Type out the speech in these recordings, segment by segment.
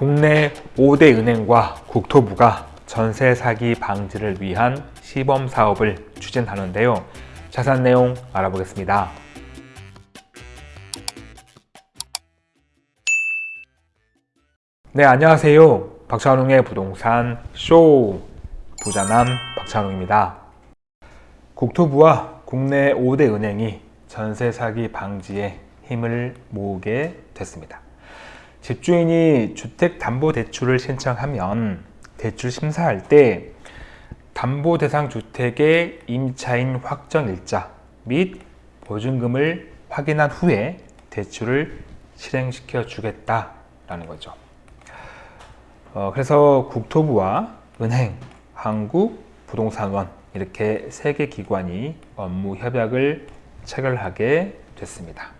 국내 5대 은행과 국토부가 전세 사기 방지를 위한 시범 사업을 추진하는데요. 자세한 내용 알아보겠습니다. 네, 안녕하세요. 박찬웅의 부동산 쇼 부자남 박찬웅입니다. 국토부와 국내 5대 은행이 전세 사기 방지에 힘을 모으게 됐습니다. 집주인이 주택담보대출을 신청하면 대출 심사할 때 담보 대상 주택의 임차인 확정 일자 및 보증금을 확인한 후에 대출을 실행시켜 주겠다라는 거죠. 어, 그래서 국토부와 은행, 한국, 부동산원 이렇게 세 개 기관이 업무 협약을 체결하게 됐습니다.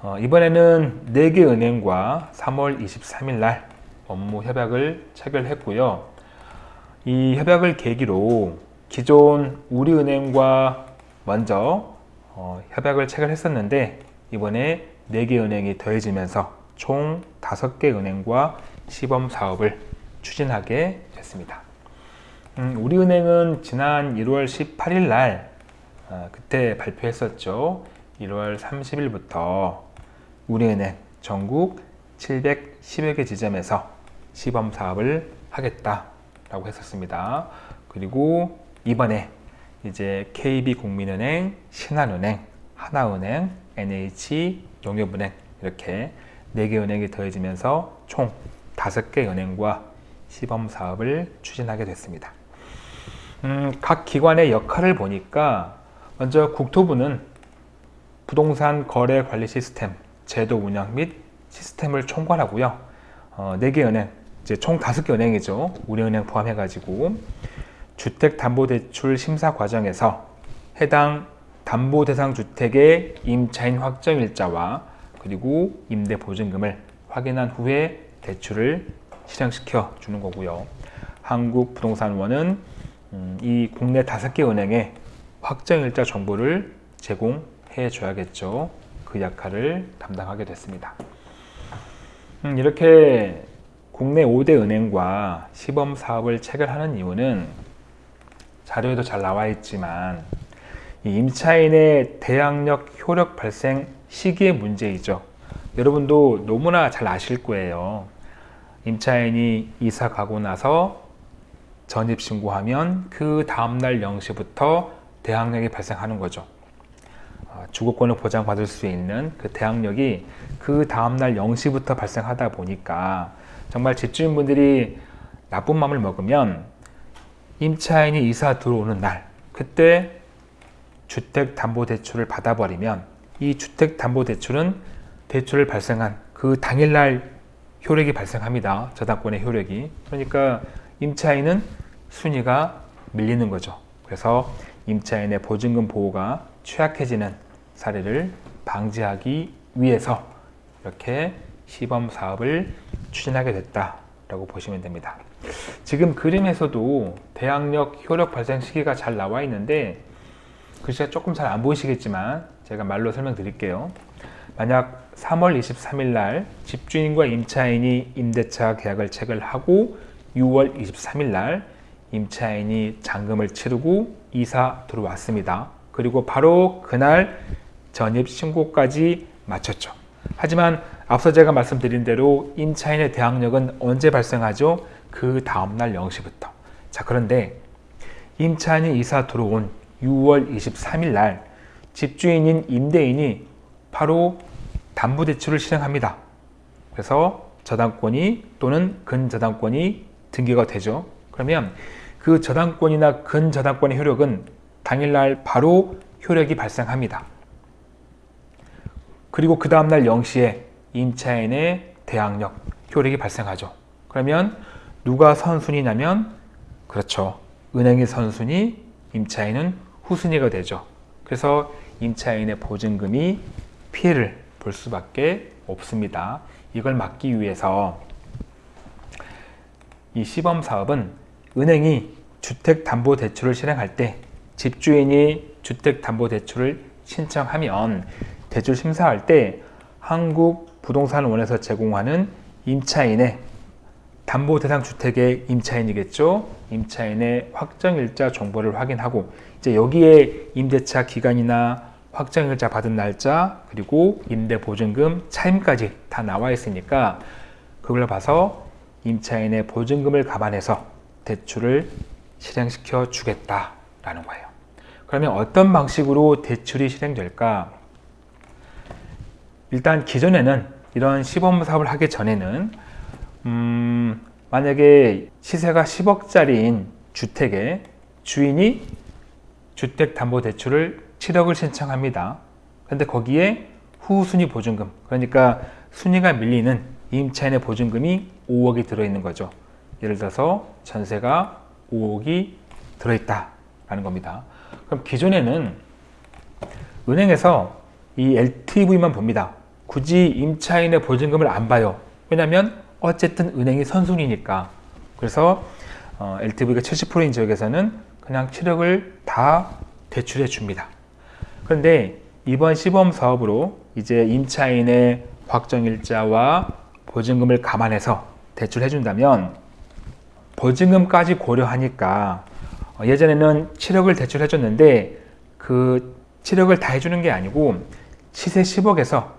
어, 이번에는 4개 은행과 3월 23일 날 업무 협약을 체결했고요. 이 협약을 계기로 기존 우리은행과 먼저 어, 협약을 체결했었는데 이번에 4개 은행이 더해지면서 총 5개 은행과 시범 사업을 추진하게 됐습니다. 음, 우리은행은 지난 1월 18일 날 어, 그때 발표했었죠. 1월 30일부터 우리은행 전국 710여 개 지점에서 시범 사업을 하겠다라고 했었습니다. 그리고 이번에 이제 KB국민은행, 신한은행, 하나은행, NH, 농협은행 이렇게 4개 은행이 더해지면서 총 5개 은행과 시범 사업을 추진하게 됐습니다. 음, 각 기관의 역할을 보니까 먼저 국토부는 부동산 거래 관리 시스템, 제도 운영 및 시스템을 총괄하고요. 어, 4개 은행, 이제 총 5개 은행이죠. 우리은행 포함해가지고 주택담보대출 심사 과정에서 해당 담보 대상 주택의 임차인 확정 일자와 그리고 임대 보증금을 확인한 후에 대출을 실행시켜 주는 거고요. 한국부동산원은 음, 이 국내 다섯 개 은행에 확정일자 정보를 제공해 줘야겠죠. 그 역할을 담당하게 됐습니다. 음, 이렇게 국내 5대 은행과 시범 사업을 체결하는 이유는 자료에도 잘 나와 있지만 임차인의 대항력 효력 발생 시기의 문제이죠. 여러분도 너무나 잘 아실 거예요. 임차인이 이사 가고 나서 전입 신고하면 그 다음날 0시부터 대항력이 발생하는 거죠. 어, 주거권을 보장받을 수 있는 그 대항력이 그 다음날 0시부터 발생하다 보니까 정말 집주인분들이 나쁜 마음을 먹으면 임차인이 이사 들어오는 날 그때 주택담보대출을 받아버리면 이 주택담보대출은 대출을 발생한 그 당일날 효력이 발생합니다. 저당권의 효력이. 그러니까 임차인은 순위가 밀리는 거죠. 그래서 임차인의 보증금 보호가 취약해지는 사례를 방지하기 위해서 이렇게 시범 사업을 추진하게 됐다라고 보시면 됩니다. 지금 그림에서도 대항력 효력 발생 시기가 잘 나와 있는데 글씨가 조금 잘 안 보이시겠지만 제가 말로 설명드릴게요. 만약 3월 23일 날 집주인과 임차인이 임대차 계약을 체결하고 6월 23일 날 임차인이 잔금을 치르고 이사 들어왔습니다. 그리고 바로 그날 전입 신고까지 마쳤죠. 하지만 앞서 제가 말씀드린 대로 임차인의 대항력은 언제 발생하죠? 그 다음날 0시부터. 자, 그런데 임차인이 이사 들어온 6월 23일 날 집주인인 임대인이 바로 담보대출을 실행합니다. 그래서 저당권이 또는 근저당권이 등기가 되죠. 그러면 그 저당권이나 근저당권의 효력은 당일날 바로 효력이 발생합니다. 그리고 그 다음날 0시에 임차인의 대항력, 효력이 발생하죠. 그러면 누가 선순위냐면 그렇죠. 은행이 선순위, 임차인은 후순위가 되죠. 그래서 임차인의 보증금이 피해를 볼 수밖에 없습니다. 이걸 막기 위해서 이 시범 사업은 은행이 주택담보대출을 실행할 때 집주인이 주택담보대출을 신청하면 대출 심사할 때 한국부동산원에서 제공하는 임차인의 담보 대상 주택의 임차인이겠죠. 임차인의 확정일자 정보를 확인하고 이제 여기에 임대차 기간이나 확정일자 받은 날짜 그리고 임대보증금 차임까지 다 나와 있으니까 그걸 봐서 임차인의 보증금을 감안해서 대출을 실행시켜 주겠다라는 거예요. 그러면 어떤 방식으로 대출이 실행될까? 일단 기존에는 이런 시범 사업을 하기 전에는 음, 만약에 시세가 10억짜리인 주택에 주인이 주택담보대출을 7억을 신청합니다. 그런데 거기에 후순위 보증금, 그러니까 순위가 밀리는 임차인의 보증금이 5억이 들어있는 거죠. 예를 들어서 전세가 5억이 들어있다라는 겁니다. 그럼 기존에는 은행에서 이 LTV만 봅니다. 굳이 임차인의 보증금을 안 봐요. 왜냐하면 어쨌든 은행이 선순위니까. 그래서 어, LTV가 70%인 지역에서는 그냥 7억을 다 대출해 줍니다. 그런데 이번 시범 사업으로 이제 임차인의 확정일자와 보증금을 감안해서 대출해 준다면 보증금까지 고려하니까 어, 예전에는 7억을 대출해 줬는데 그 7억을 다 해주는 게 아니고 시세 10억에서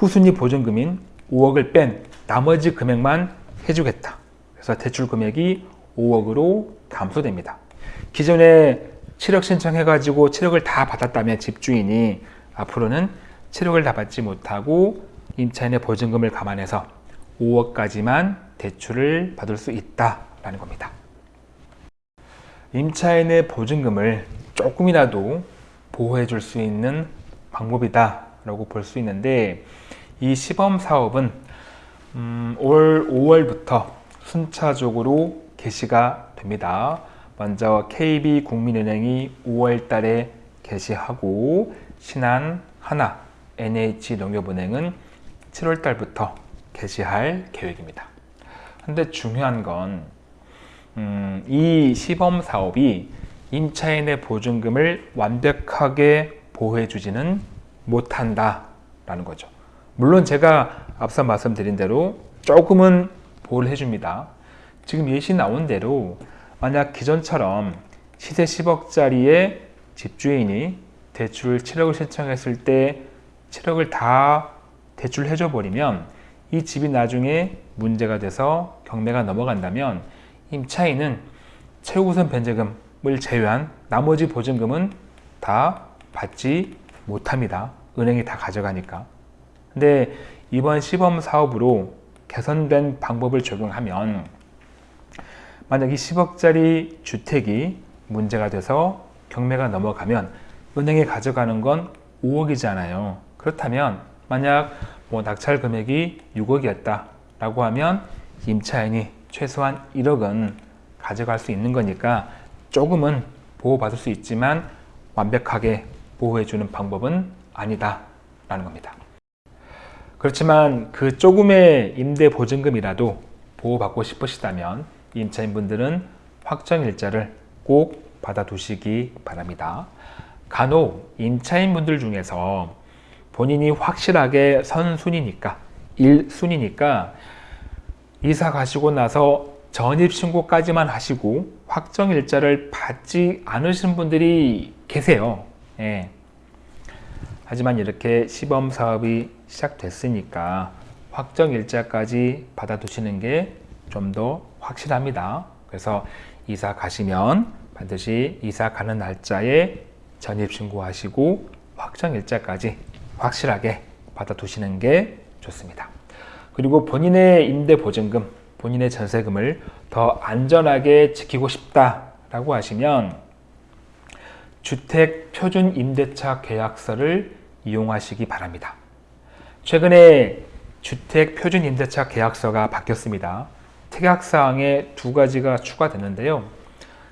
후순위 보증금인 5억을 뺀 나머지 금액만 해주겠다. 그래서 대출 금액이 5억으로 감소됩니다. 기존에 7억 신청해가지고 7억을 다 받았다면 집주인이 앞으로는 7억을 다 받지 못하고 임차인의 보증금을 감안해서 5억까지만 대출을 받을 수 있다라는 겁니다. 임차인의 보증금을 조금이라도 보호해 줄 수 있는 방법이다 라고 볼 수 있는데 이 시범 사업은 음, 올 5월부터 순차적으로 개시가 됩니다. 먼저 KB국민은행이 5월 달에 개시하고 신한, 하나, NH농협은행은 7월 달부터 개시할 계획입니다. 근데 중요한 건, 음, 이 시범 사업이 임차인의 보증금을 완벽하게 보호해주지는 못한다라는 거죠. 물론 제가 앞서 말씀드린 대로 조금은 보호를 해줍니다. 지금 예시 나온 대로 만약 기존처럼 시세 10억짜리의 집주인이 대출 7억을 신청했을 때 7억을 다 대출해줘 버리면 이 집이 나중에 문제가 돼서 경매가 넘어간다면 임차인은 최우선 변제금을 제외한 나머지 보증금은 다 받지 못합니다. 은행이 다 가져가니까. 근데 이번 시범 사업으로 개선된 방법을 적용하면 만약 이 10억짜리 주택이 문제가 돼서 경매가 넘어가면 은행에 가져가는 건 5억이잖아요. 그렇다면 만약 뭐 낙찰 금액이 6억이었다 라고 하면 임차인이 최소한 1억은 가져갈 수 있는 거니까 조금은 보호받을 수 있지만 완벽하게 보호해주는 방법은 아니다 라는 겁니다. 그렇지만 그 조금의 임대 보증금이라도 보호받고 싶으시다면 임차인분들은 확정일자를 꼭 받아두시기 바랍니다. 간혹 임차인분들 중에서 본인이 확실하게 선순위니까 1순위니까 이사 가시고 나서 전입신고까지만 하시고 확정일자를 받지 않으신 분들이 계세요. 예. 하지만 이렇게 시범 사업이 시작됐으니까 확정 일자까지 받아두시는 게 좀 더 확실합니다. 그래서 이사 가시면 반드시 이사 가는 날짜에 전입신고하시고 확정 일자까지 확실하게 받아두시는 게 좋습니다. 그리고 본인의 임대보증금, 본인의 전세금을 더 안전하게 지키고 싶다라고 하시면 주택 표준 임대차 계약서를 이용하시기 바랍니다. 최근에 주택 표준 임대차 계약서가 바뀌었습니다. 특약사항에 두 가지가 추가됐는데요.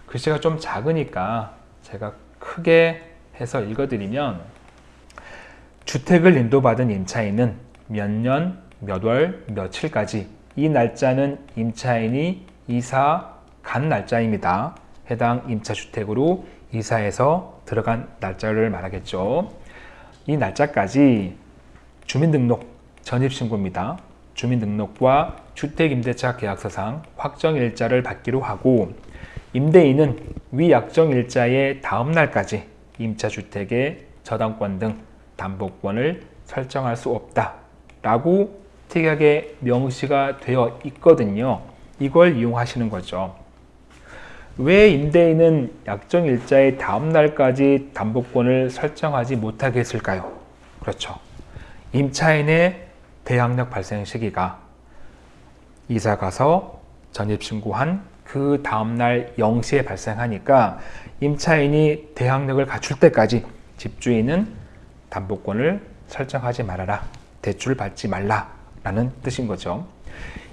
글씨가 좀 작으니까 제가 크게 해서 읽어드리면 주택을 인도받은 임차인은 몇 년, 몇 월, 며칠까지 이 날짜는 임차인이 이사 간 날짜입니다. 해당 임차주택으로 이사해서 들어간 날짜를 말하겠죠. 이 날짜까지 주민등록 전입신고입니다. 주민등록과 주택임대차 계약서상 확정일자를 받기로 하고 임대인은 위 약정일자의 다음 날까지 임차주택의 저당권 등 담보권을 설정할 수 없다 라고 특이하게 명시가 되어 있거든요 이걸 이용하시는 거죠 왜 임대인은 약정 일자의 다음 날까지 담보권을 설정하지 못하게 했을까요? 그렇죠 임차인의 대항력 발생 시기가 이사 가서 전입 신고한 그 다음날 0시에 발생하니까 임차인이 대항력을 갖출 때까지 집주인은 담보권을 설정하지 말아라. 대출 받지 말라. 라는 뜻인 거죠.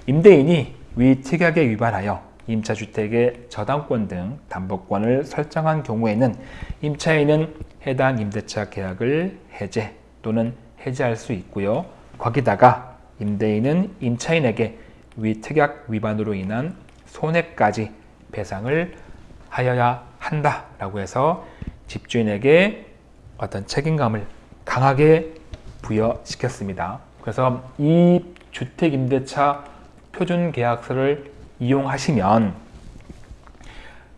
임대인이 위 특약에 위반하여 임차주택의 저당권 등 담보권을 설정한 경우에는 임차인은 해당 임대차 계약을 해제 또는 해지할 수 있고요. 거기다가 임대인은 임차인에게 위 특약 위반으로 인한 손해까지 배상을 하여야 한다라고 해서 집주인에게 어떤 책임감을 강하게 부여시켰습니다. 그래서 이 주택임대차 표준계약서를 이용하시면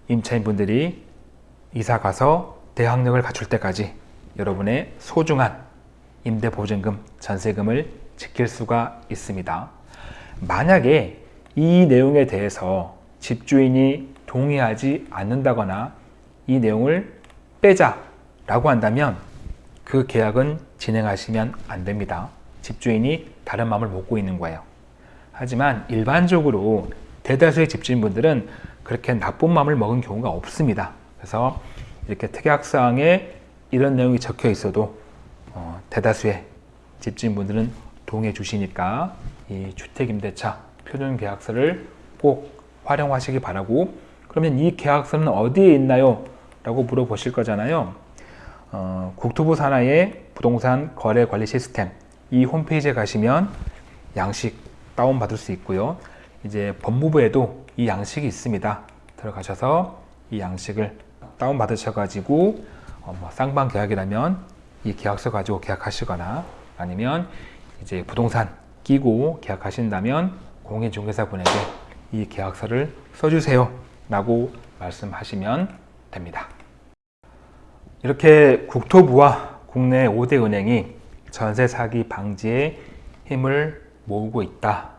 임차인분들이 이사 가서 대항력을 갖출 때까지 여러분의 소중한 임대보증금, 전세금을 지킬 수가 있습니다. 만약에 이 내용에 대해서 집주인이 동의하지 않는다거나 이 내용을 빼자 라고 한다면 그 계약은 진행하시면 안 됩니다. 집주인이 다른 마음을 먹고 있는 거예요. 하지만 일반적으로 대다수의 집주인분들은 그렇게 나쁜 마음을 먹은 경우가 없습니다. 그래서 이렇게 특약사항에 이런 내용이 적혀 있어도 어, 대다수의 집주인분들은 동의해 주시니까 이 주택임대차 표준계약서를 꼭 활용하시기 바라고 그러면 이 계약서는 어디에 있나요? 라고 물어보실 거잖아요. 어, 국토부 산하의 부동산 거래 관리 시스템 이 홈페이지에 가시면 양식 다운받을 수 있고요. 이제 법무부에도 이 양식이 있습니다. 들어가셔서 이 양식을 다운받으셔가지고 어, 뭐 쌍방 계약이라면 이 계약서 가지고 계약하시거나 아니면 이제 부동산 끼고 계약하신다면 공인중개사분에게 이 계약서를 써주세요 라고 말씀하시면 됩니다. 이렇게 국토부와 국내 5대 은행이 전세 사기 방지에 힘을 모으고 있다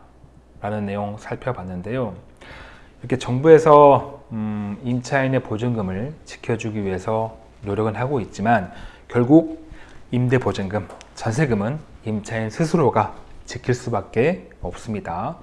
라는 내용 살펴봤는데요. 이렇게 정부에서 음, 임차인의 보증금을 지켜주기 위해서 노력은 하고 있지만 결국 임대보증금, 전세금은 임차인 스스로가 지킬 수밖에 없습니다.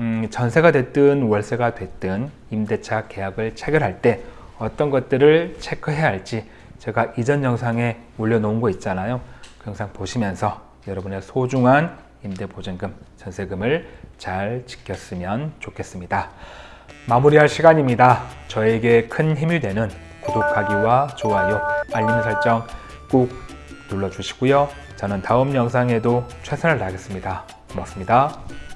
음, 전세가 됐든 월세가 됐든 임대차 계약을 체결할 때 어떤 것들을 체크해야 할지 제가 이전 영상에 올려놓은 거 있잖아요. 그 영상 보시면서 여러분의 소중한 임대보증금, 전세금을 잘 지켰으면 좋겠습니다. 마무리할 시간입니다. 저에게 큰 힘이 되는 구독하기와 좋아요, 알림 설정 꾹 눌러주시고요. 저는 다음 영상에도 최선을 다하겠습니다. 고맙습니다.